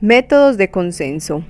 Métodos de consenso.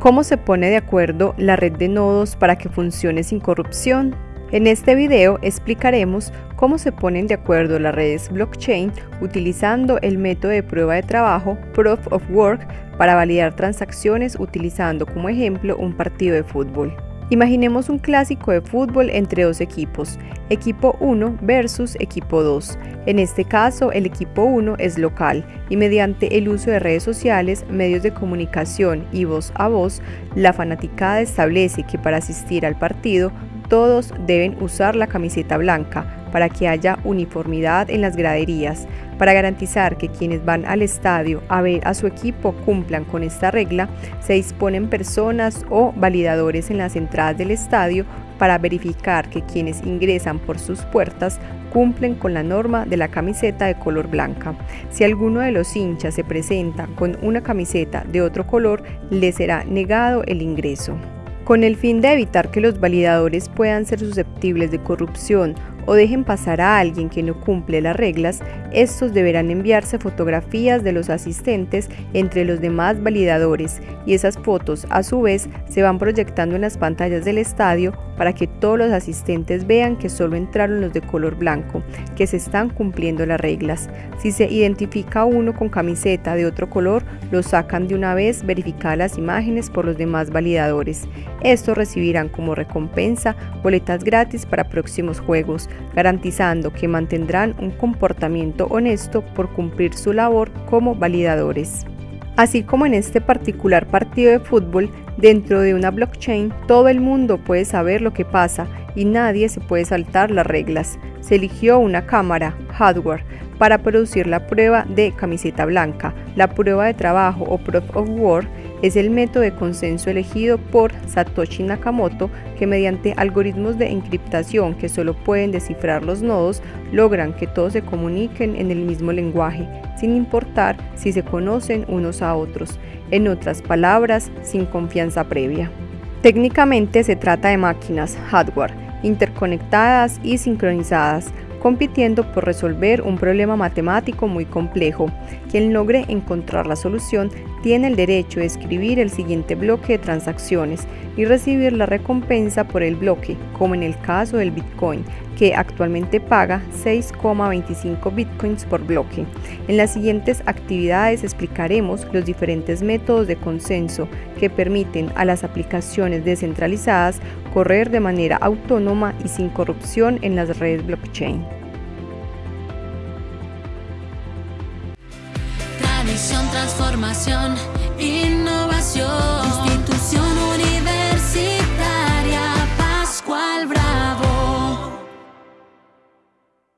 ¿Cómo se pone de acuerdo la red de nodos para que funcione sin corrupción? En este video explicaremos cómo se ponen de acuerdo las redes blockchain utilizando el método de prueba de trabajo Proof of Work para validar transacciones utilizando como ejemplo un partido de fútbol. Imaginemos un clásico de fútbol entre dos equipos, equipo 1 versus equipo 2. En este caso, el equipo 1 es local y mediante el uso de redes sociales, medios de comunicación y voz a voz, la fanaticada establece que para asistir al partido todos deben usar la camiseta blanca para que haya uniformidad en las graderías, para garantizar que quienes van al estadio a ver a su equipo cumplan con esta regla, se disponen personas o validadores en las entradas del estadio para verificar que quienes ingresan por sus puertas cumplen con la norma de la camiseta de color blanca. Si alguno de los hinchas se presenta con una camiseta de otro color, le será negado el ingreso. Con el fin de evitar que los validadores puedan ser susceptibles de corrupción o dejen pasar a alguien que no cumple las reglas, estos deberán enviarse fotografías de los asistentes entre los demás validadores y esas fotos a su vez se van proyectando en las pantallas del estadio para que todos los asistentes vean que solo entraron los de color blanco, que se están cumpliendo las reglas. Si se identifica uno con camiseta de otro color, lo sacan de una vez verificadas las imágenes por los demás validadores. Estos recibirán como recompensa boletas gratis para próximos juegos, garantizando que mantendrán un comportamiento honesto por cumplir su labor como validadores. Así como en este particular partido de fútbol, dentro de una blockchain todo el mundo puede saber lo que pasa y nadie se puede saltar las reglas. Se eligió una cámara, hardware, para producir la prueba de camiseta blanca, la prueba de trabajo o proof of work es el método de consenso elegido por Satoshi Nakamoto que mediante algoritmos de encriptación que solo pueden descifrar los nodos logran que todos se comuniquen en el mismo lenguaje, sin importar si se conocen unos a otros, en otras palabras, sin confianza previa. Técnicamente se trata de máquinas, hardware, interconectadas y sincronizadas, compitiendo por resolver un problema matemático muy complejo. Quien logre encontrar la solución tiene el derecho de escribir el siguiente bloque de transacciones y recibir la recompensa por el bloque, como en el caso del Bitcoin, que actualmente paga 6,25 Bitcoins por bloque. En las siguientes actividades explicaremos los diferentes métodos de consenso que permiten a las aplicaciones descentralizadas correr de manera autónoma y sin corrupción en las redes blockchain. Tradición, transformación, innovación.